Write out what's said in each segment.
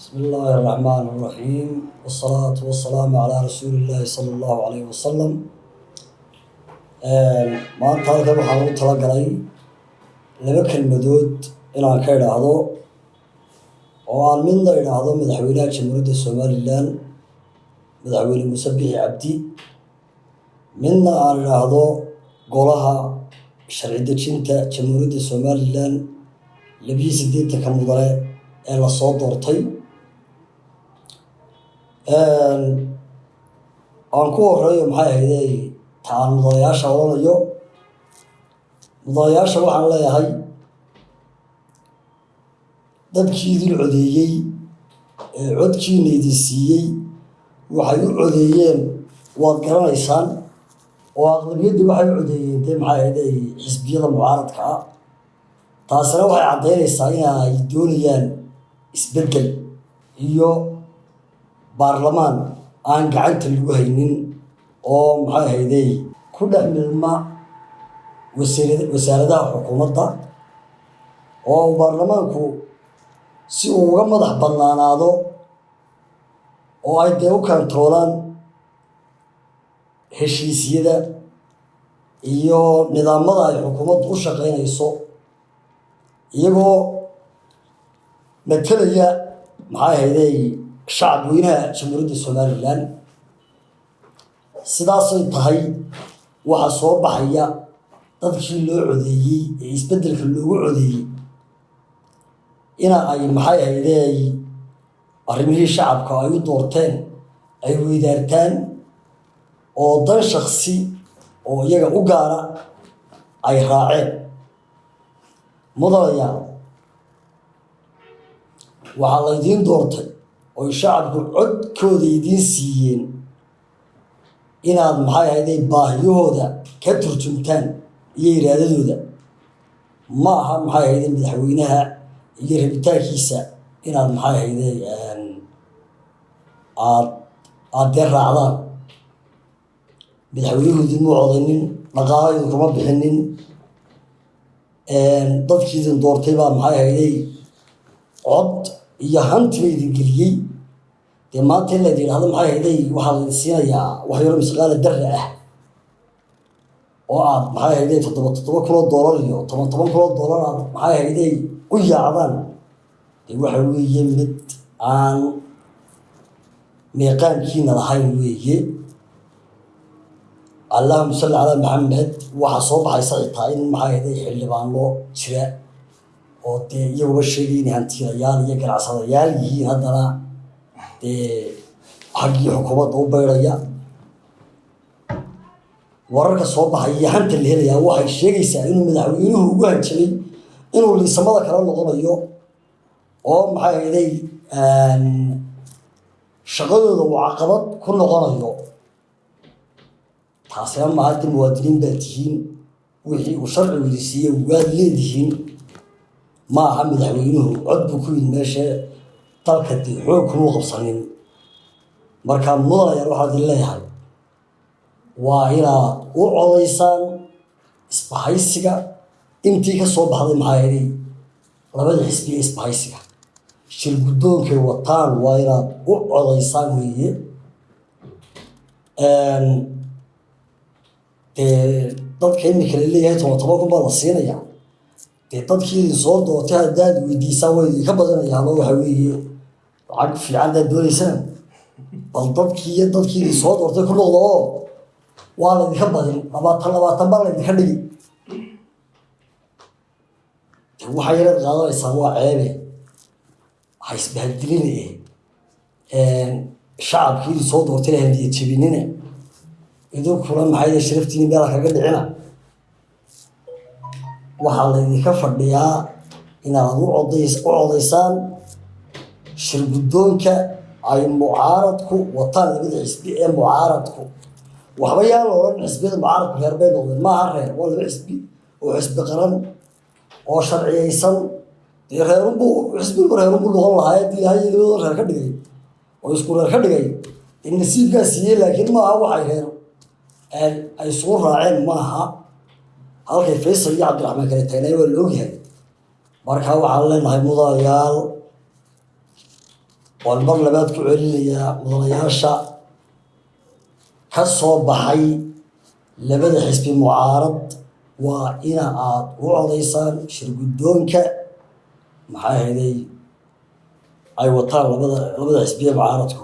بسم الله الرحمن الرحيم والصلاة والسلام على رسول الله صلى الله عليه وسلم maanta halkan waxaan ugu talagalay laba kelmadood inaan ka idhaahdo oo aan midna idhaahdo madaxweynaha jamhuuriyadda somalilan madaxweyne muuse bixi cabdi midna aan idhaahdo golaha sharci dejinta jamhuuriyadda somalilan labiyo siddeetanka mudane ee lasoo doortay aan ku horeeyo maxay ahayde ta aan mudanayaasha odhanayo mudanayaasha waxaan leeyahay dadkii idin codeeyey ee codkiina idin siiyey waxay u codeeyeen waad garanaysaan oo aqlabiyaddii waxay u codeeyeen dee maxay ahayde xisbiyada mucaaradka ah taasina waxay caddaynaysaa in ay doonayaan isbeddel iyo baarlamaan aan gacanta lagu haynin oo maxay ahaydey ku dhex milma wasaaradaha xukuumadda oo baarlamaanku si uu uga madax bannaanaado oo ay dee u kantaroolaan heshiisyada iyo nidaamada ay xukuumaddu u shaqaynayso iyagoo matalaya maxay ahaydey shacab weynaha jamhuuriyadda somalilan sidaasay tahay waxaa soo baxaya dadkii loo codeeyey ee isbeddelka loogu codeeyey ina ay maxay ahaydey arrimihii shacabka ay u doorteen ay weydaartaan oo dan shaksi oo iyaga u gaara ay raaceen mudanayaal waxaa laydiin doortay oy shacabku codkooda idiin siiyeen inaad maxay ahayday baahiyahooda ka turjumtaan iyo iraadadooda. Ma aha maxay ahayday madaxweynaha iyo rabitaankiisa inaad maxay ahayday aad aada dee raacdaan. Madaxweynuhu idinma codaynin dhaqaalo idinkuma bixinin. Dadkii idin doortay baa maxay ahayday cod iyo hantiba idin geliyey dee maanta in laydin yidhahdo maxay ahayday waxaa laydin siinayaa wax misqaala darra ah oo aad maxay ahayday toddoba toddoba kunoo doolar iyo toban toban kunoo doolar aad maxay ahayday u yaacdaan. Dee waxa weeye mid aan meeqaankiina lahayn weeye. Allahuma salli calaa maxamed waxaa soo baxaysa xitaa in maxay ahayday xildhibaano jira oo dee iyaguba sheegay inay hantiilayaal iyo ganacsadayaal yihiin haddana dee xaggii xukuumadda u baydhaya wararka soo baxay iyo hanta la helayaa waxay sheegaysaa inuu madaxweynuhu ugu hanjabay inuu liisamada kala noqonayo oo maxay ahayday shaqadooda uu caqabad ku noqonayo taasina maaha de muwaadiniin baad tihiin wixii uu sharcigu idi siiyey waad leedihiin ma aha madaxweynuhu cod buu ku yidhi meesha dalka dee xoog kumuu qabsanin. Markaa mudanayaal waxaad leeyahay waa inaad u codaysaan isbahaysiga. Intii ka soo baxday maxaa yidhi labada xisbiya isbahaysiga. Shir guddoonkay wataan waa inaad u codaysaan weeye. Dee dadka imika la leeyahay toban toban kun baa la siinaya dee dadkii soo doortay haddaad weydiisaan way idinka badanayaano waxa weeye lacag fiican daad doonaysaan bal dadkii dadkii idin soo doortay ku noqdo oo waa laydinka badin labaatan labaatan baa laydinka dhigi. De waxaa yaraad qaadanaysaan waa ceebe. Ha isbahadiline shacabkii idin soo doortay handiya jebinine idinkuna maxay sharaftiini meela kaga dhicina waxaa laydinka fadhiyaa inaad u odays u codaysaan shir guddoonka ay mucaaradku wataan labada xisbi ee mucaaradku. Waxba yaan la odhan xisbiyada mucaaradku reer bay noqdeen maaha reer waa laba xisbi oo xisbi qaran oo sharciyaysan dee reerunbu xisbigu reerunbu noqon lahaa haddii ilaahay labadoo reer ka dhigay oo isku reer ka dhigay dee nasiibkaa siiyey laakiin maaha waxay reer ay isugu raaceen maaha halkay faysal iyo cabdiraxmaan kale tagnay waa la ogyahay. Markaa waxaan leenahay mudanayaal waan mar labaad ku celinayaa mudanayaasha ka soo baxay labada xisbi mucaarad waa ina aad u codaysaan shirguddoonka. Maxaa hayday ay wataan labada labada xisbiye mucaaradku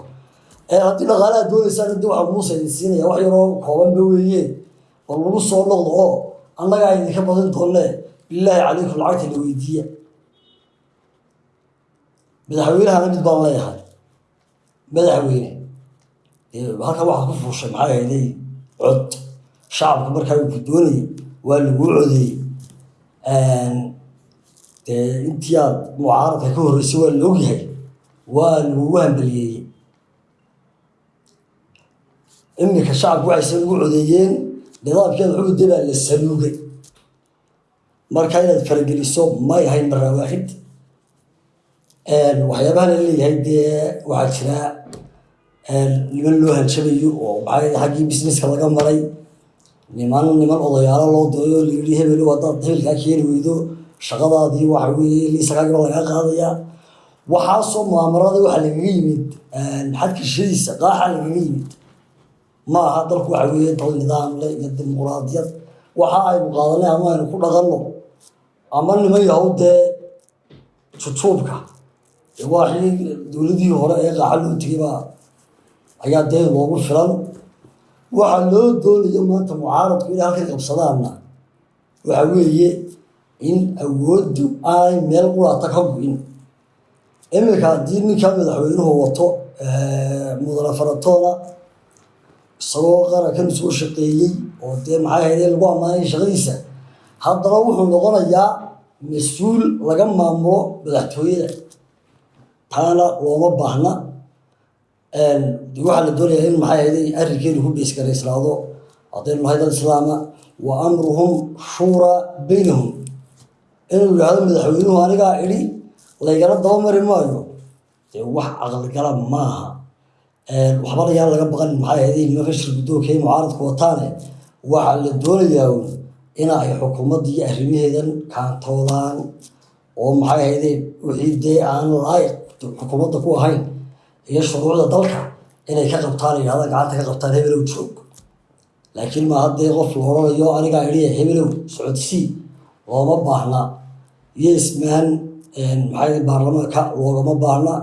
haddii dhaqaalaha doonaysaan haddi waxaa muuse siinaya wax yaroo koobanba weeye. Oo lagu soo noqdo oo annagaa idinka badin doonne bilaahi calaykum lacagta la weydiiya. Madaxweynehana mid baan leeyahay. Madaxweyne. Halkan waxaa ku fuushay maxaa hayday cod. Shacabka markaa uu ku doonayay waa lagu codeeyey dee intii aad mucaaradka ka horreysay waa la ogyahay waa lagugu hambaliyeeyey iminka shacabku waxayse ugu codeeyeen nidaamkeeda xubudde baa la saluugay marka inaad farageliso may ahayn maraa waaxid waxyaabaha la leeyahay dee waxaa jira niman loo hanjabayo oo maxaa xaggii businesska laga maray niman niman odayaalo loo dooyo layidhi hebel haddaad hebelkaa keeni weydo shaqadaadii waxa weeye liisakaagiba lagaa qaadayaa waxaasoo maamarada waxaa lagaga yimid xadkishadiisa qaaxa lagaga yimid ma aha dalku waxa weeye dal nidaam leh iyo dimuquraadiyad waxa aynu qaadanay ama aynu ku dhaqanno ama niman yahow dee jujuubka waaxii dowladihii hore ee qaaxa loo tegay baa ayaa dee loogu filan. Waxaa loo doonayo maanta mucaaradku inay halkan qabsadaanna. Waxa weeye in awooddu aanay meel quraata ka go-in. Iminka haddii ninkaa madaxweynuhu wato mudane faratoona isagoo qarankan soo shaqeeyey oo dee maxay hayde lagu ammaanay shaqadiisa. Haddana wuxuu noqonayaa mas'uul laga maamulo madaxtooyada. Taana looma baahna. Waxaa la doonayaa in maxay hayday arrinkeenu ku beesgaraysnaado haddaynu nahay dad islaama? Wa amruhum shuuraa baynahum. Inuu yidhaahdo madaxweynuhu anigaa idhi laygala dabamari maayo. Dee wax aqalgala maaha waxba layaan laga baqan maxay hayday nimanka shirguddoonka ee mucaaradku wataane waxaa la doonayaa in ay xukuumadda iyo arrimaheedan kaantoodaan oo maxay hayday wixii dee aan laayiq xukuumadda ku ahayn iyo shuruucda dalka inay ka qabtaan yidhahda gacanta ka qabtaan hebelow joog. Laakiin ma haddee qof la odhanayo anigaa idhiya hebelow socodsii looma baahna. Iyo ismaan maxaa baarlamaanka loogama baahna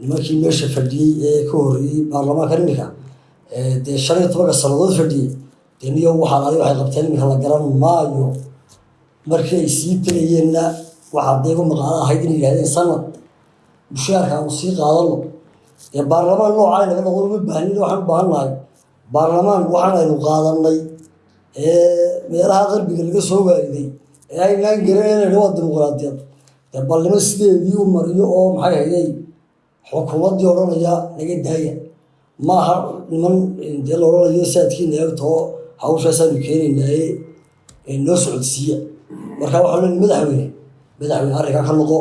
nimankii meesha fadhiyey ee ka horreeyey baarlamaanka iminka dee shan iyo tobanka sannadood fadhiyey dee niyo waxaa adi waxay qabteen iminka la garan maayo. Markii ay sii tegayeenna waxaa dee gu maqaalo ahayd inay yidhahdeen sanad mushaarka aanu sii qaadano dee baarlamaan noocaa naga noqon uma baahnin waxaan u baahan nahay. Baarlamaan waxaan aynu qaadanay ee meelaha qarbiga laga soo waariday ee aynaan garanayna waa dimuqraadiyad. Dee balnimo sideedii u mariyo oo maxay hayay xukuumaddii odhanaya naga daaya maaha niman dee la odhanayo saadkiina eegtoo hawshaasaanu keenaynaaye noo socodsiiya marka waxaa leeyahay madaxweyne madaxweyne arrinkaa ka noqo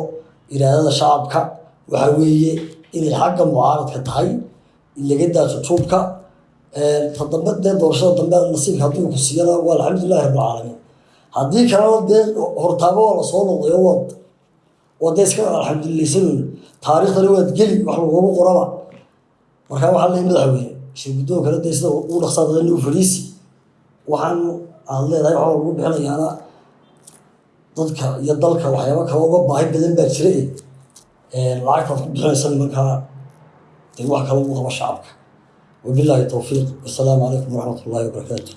iraadada shacabka waxaa weeye inay xagga mucaaradka tahay laga daaso tuubka ta dambe dee doorashada dambe nasiibka hadduu ku siiyana waa alxamdulilahi rabbilcaalamiin haddii kalena dee hortaabo waa la soo noqday oo waad oo dee iska alxamdulilaysanuun taariikhdana waad geli wax lagugu qoraba. Markaa waxaa leeyahay madaxweyne shirguddoon kale dee sida ugu dhaqsaa dadana u fadhiisi waxaan aad leedahay waxaa lagu bixinayaana dadka iyo dalka waxyaaba kale uga baahi badan baa jira lacagtaad ku bixinaysa nimankaa dee wax kale ugu qaba shacabka. Wabilaahi towfiiq wasalaamu calaykum waraxmat wabarakaatu